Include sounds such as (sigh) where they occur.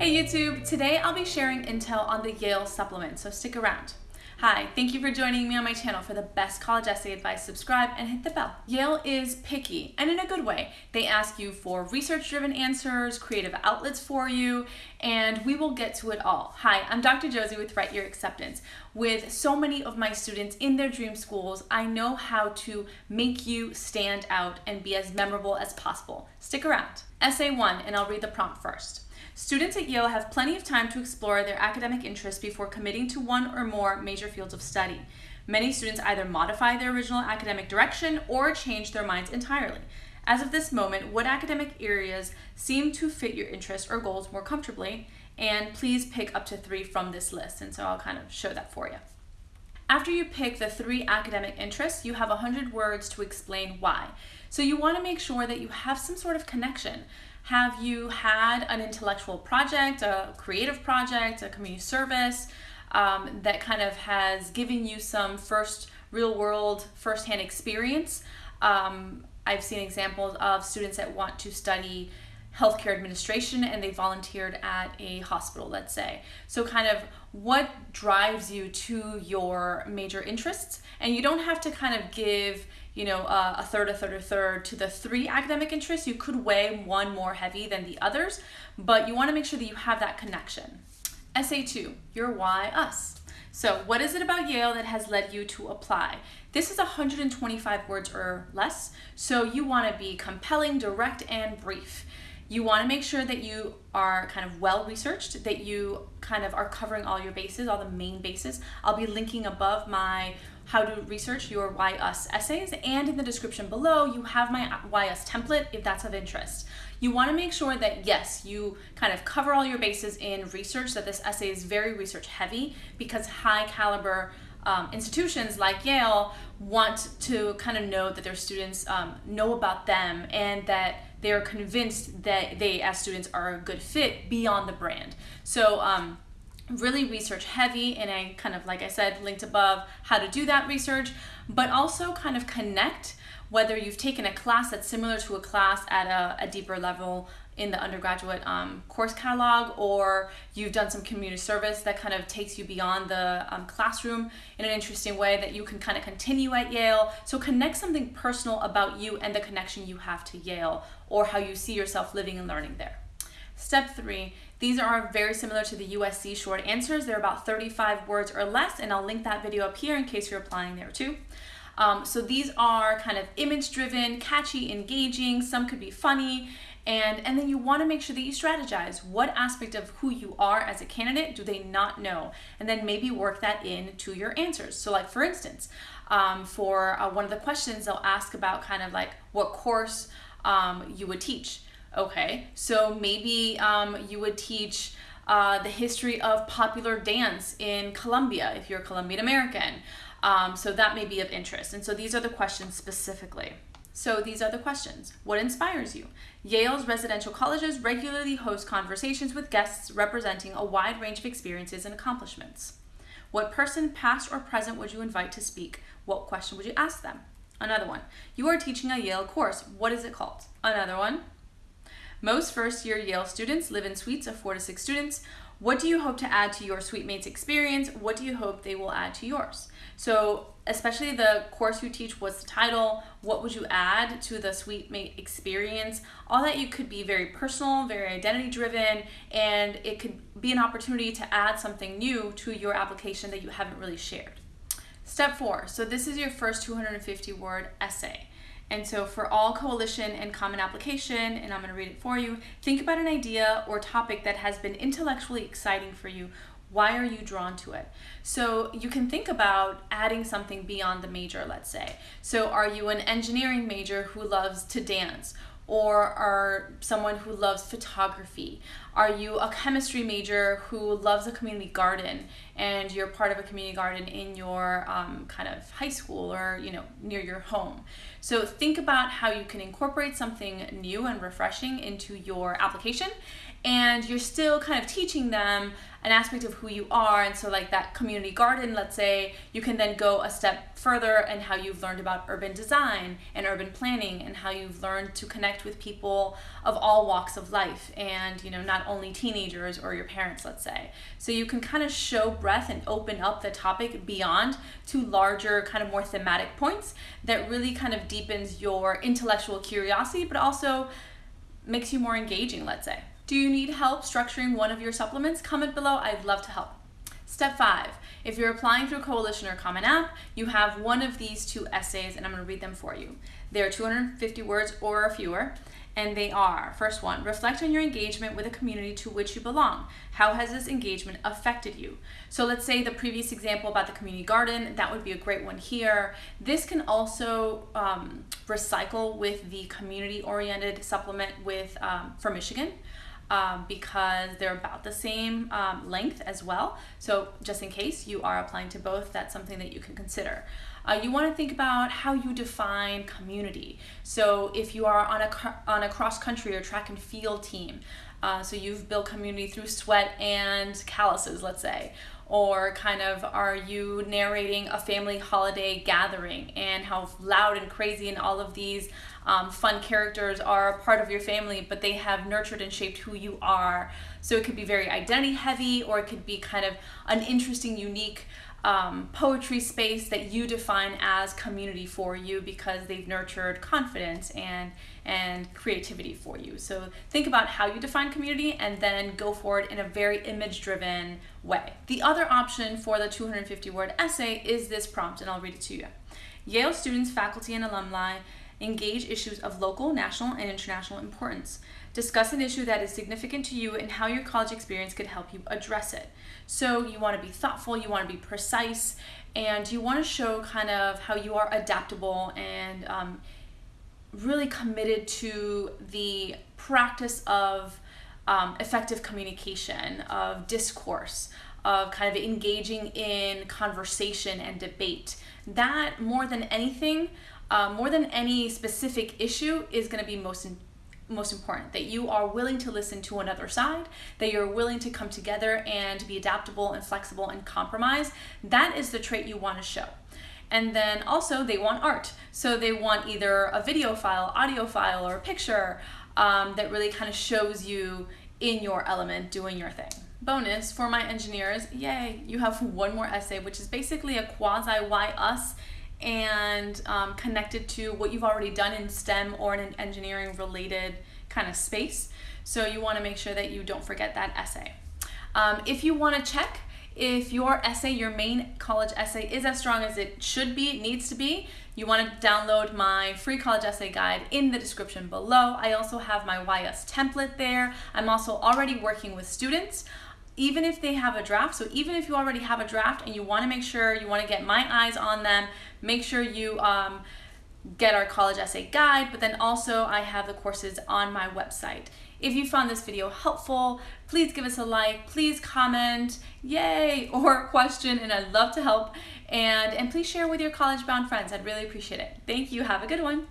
Hey YouTube, today I'll be sharing intel on the Yale supplement, so stick around. Hi, thank you for joining me on my channel for the best college essay advice. Subscribe and hit the bell. Yale is picky, and in a good way. They ask you for research-driven answers, creative outlets for you, and we will get to it all. Hi, I'm Dr. Josie with Write Your Acceptance. With so many of my students in their dream schools, I know how to make you stand out and be as memorable as possible. Stick around. Essay 1, and I'll read the prompt first. Students at Yale have plenty of time to explore their academic interests before committing to one or more major fields of study. Many students either modify their original academic direction or change their minds entirely. As of this moment, what academic areas seem to fit your interests or goals more comfortably? And please pick up to three from this list. And so I'll kind of show that for you. After you pick the three academic interests, you have 100 words to explain why. So you want to make sure that you have some sort of connection. Have you had an intellectual project, a creative project, a community service um, that kind of has given you some first real world firsthand experience? Um, I've seen examples of students that want to study healthcare administration and they volunteered at a hospital, let's say. So kind of what drives you to your major interests? And you don't have to kind of give you know, a third, a third, a third to the three academic interests. You could weigh one more heavy than the others, but you wanna make sure that you have that connection. Essay two, your why us. So what is it about Yale that has led you to apply? This is 125 words or less, so you wanna be compelling, direct, and brief. You wanna make sure that you are kind of well researched, that you kind of are covering all your bases, all the main bases. I'll be linking above my how to research your Why Us essays and in the description below you have my Why Us template if that's of interest. You want to make sure that yes, you kind of cover all your bases in research, that this essay is very research heavy because high caliber um, institutions like Yale want to kind of know that their students um, know about them and that they're convinced that they as students are a good fit beyond the brand. So um, really research heavy and I kind of, like I said, linked above how to do that research, but also kind of connect whether you've taken a class that's similar to a class at a, a deeper level in the undergraduate um, course catalog or you've done some community service that kind of takes you beyond the um, classroom in an interesting way that you can kind of continue at Yale. So connect something personal about you and the connection you have to Yale or how you see yourself living and learning there. Step three, these are very similar to the USC short answers. They're about 35 words or less, and I'll link that video up here in case you're applying there too. Um, so these are kind of image driven, catchy, engaging, some could be funny, and, and then you wanna make sure that you strategize. What aspect of who you are as a candidate do they not know? And then maybe work that into your answers. So like for instance, um, for uh, one of the questions, they'll ask about kind of like what course um, you would teach. Okay, so maybe um, you would teach uh, the history of popular dance in Colombia if you're a Colombian American. Um, so that may be of interest. And so these are the questions specifically. So these are the questions. What inspires you? Yale's residential colleges regularly host conversations with guests representing a wide range of experiences and accomplishments. What person, past or present, would you invite to speak? What question would you ask them? Another one. You are teaching a Yale course. What is it called? Another one. Most first year Yale students live in suites of four to six students. What do you hope to add to your suite mates experience? What do you hope they will add to yours? So especially the course you teach, what's the title? What would you add to the suite mate experience? All that you could be very personal, very identity driven, and it could be an opportunity to add something new to your application that you haven't really shared. Step four, so this is your first 250 word essay. And so for all coalition and common application, and I'm gonna read it for you, think about an idea or topic that has been intellectually exciting for you. Why are you drawn to it? So you can think about adding something beyond the major, let's say. So are you an engineering major who loves to dance? Or are someone who loves photography? Are you a chemistry major who loves a community garden and you're part of a community garden in your um, kind of high school or you know near your home? So think about how you can incorporate something new and refreshing into your application and you're still kind of teaching them an aspect of who you are. And so, like that community garden, let's say, you can then go a step further and how you've learned about urban design and urban planning and how you've learned to connect with people of all walks of life and, you know, not only teenagers or your parents, let's say. So, you can kind of show breadth and open up the topic beyond to larger, kind of more thematic points that really kind of deepens your intellectual curiosity, but also makes you more engaging, let's say. Do you need help structuring one of your supplements? Comment below, I'd love to help. Step five, if you're applying through a Coalition or Common App, you have one of these two essays and I'm gonna read them for you. They're 250 words or fewer and they are first one reflect on your engagement with a community to which you belong how has this engagement affected you so let's say the previous example about the community garden that would be a great one here this can also um, recycle with the community oriented supplement with um, for michigan um, because they're about the same um, length as well. So just in case you are applying to both, that's something that you can consider. Uh, you want to think about how you define community. So if you are on a, on a cross country or track and field team, uh, so you've built community through sweat and calluses, let's say, or kind of are you narrating a family holiday gathering and how loud and crazy and all of these um, fun characters are a part of your family, but they have nurtured and shaped who you are. So it could be very identity heavy, or it could be kind of an interesting, unique um, poetry space that you define as community for you because they've nurtured confidence and and creativity for you. So think about how you define community and then go forward in a very image driven way. The other option for the 250 word essay is this prompt and I'll read it to you. Yale students, faculty, and alumni engage issues of local, national, and international importance. Discuss an issue that is significant to you and how your college experience could help you address it. So you want to be thoughtful, you want to be precise, and you want to show kind of how you are adaptable and um, really committed to the practice of um, effective communication, of discourse, of kind of engaging in conversation and debate. That more than anything, uh, more than any specific issue, is going to be most most important that you are willing to listen to another side that you're willing to come together and be adaptable and flexible and compromise. That is the trait you want to show. And then also they want art. So they want either a video file audio file or a picture um, that really kind of shows you in your element doing your thing. Bonus for my engineers yay you have one more essay which is basically a quasi why us and um, connected to what you've already done in STEM or in an engineering related kind of space. So you want to make sure that you don't forget that essay. Um, if you want to check if your essay, your main college essay is as strong as it should be, needs to be, you want to download my free college essay guide in the description below. I also have my Why Us template there. I'm also already working with students even if they have a draft. So even if you already have a draft and you want to make sure you want to get my eyes on them, make sure you um, get our college essay guide, but then also I have the courses on my website. If you found this video helpful, please give us a like, please comment, yay, (laughs) or question, and I'd love to help. And, and please share with your college bound friends. I'd really appreciate it. Thank you. Have a good one.